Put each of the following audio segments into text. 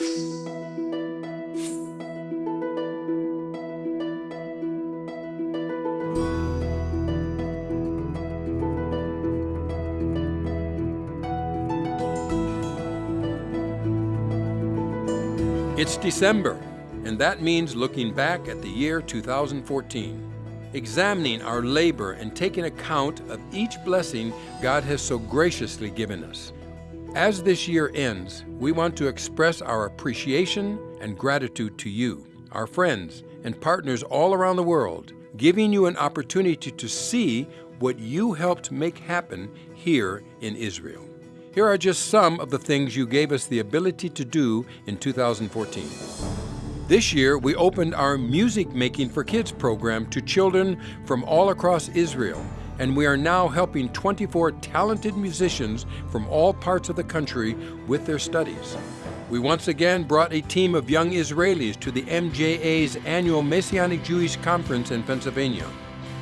It's December, and that means looking back at the year 2014, examining our labor and taking account of each blessing God has so graciously given us. As this year ends, we want to express our appreciation and gratitude to you, our friends and partners all around the world, giving you an opportunity to see what you helped make happen here in Israel. Here are just some of the things you gave us the ability to do in 2014. This year, we opened our Music Making for Kids program to children from all across Israel, and we are now helping 24 talented musicians from all parts of the country with their studies. We once again brought a team of young Israelis to the MJA's annual Messianic Jewish Conference in Pennsylvania.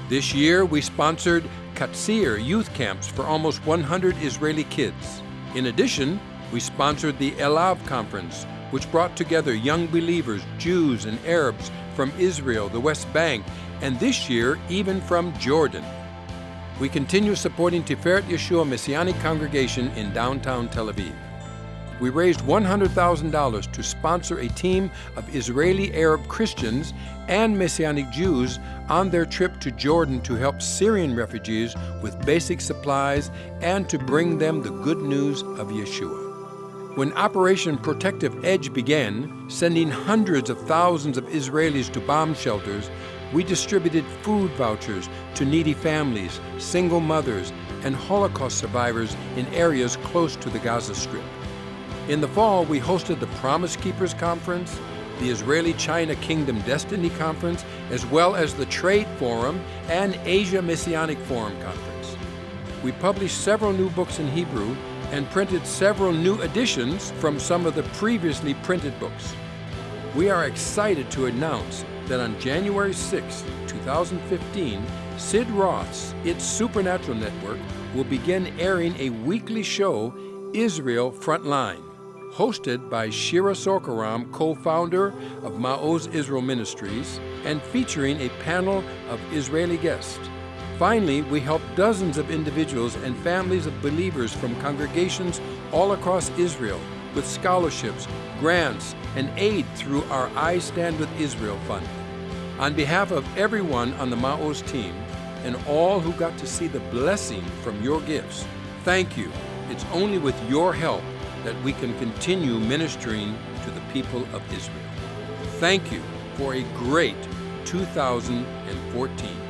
This year, we sponsored Katsir youth camps for almost 100 Israeli kids. In addition, we sponsored the Elav Conference, which brought together young believers, Jews and Arabs from Israel, the West Bank, and this year, even from Jordan. We continue supporting Tiferet Yeshua Messianic Congregation in downtown Tel Aviv we raised $100,000 to sponsor a team of Israeli Arab Christians and Messianic Jews on their trip to Jordan to help Syrian refugees with basic supplies and to bring them the good news of Yeshua. When Operation Protective Edge began, sending hundreds of thousands of Israelis to bomb shelters, we distributed food vouchers to needy families, single mothers, and Holocaust survivors in areas close to the Gaza Strip. In the fall, we hosted the Promise Keepers Conference, the Israeli-China Kingdom Destiny Conference, as well as the Trade Forum and Asia Messianic Forum Conference. We published several new books in Hebrew and printed several new editions from some of the previously printed books. We are excited to announce that on January 6, 2015, Sid Roth's It's Supernatural Network will begin airing a weekly show, Israel Frontline hosted by Shira Sorko-Ram, co-founder of Ma'oz Israel Ministries, and featuring a panel of Israeli guests. Finally, we help dozens of individuals and families of believers from congregations all across Israel with scholarships, grants, and aid through our I Stand With Israel Fund. On behalf of everyone on the Ma'oz team and all who got to see the blessing from your gifts, thank you. It's only with your help that we can continue ministering to the people of Israel. Thank you for a great 2014.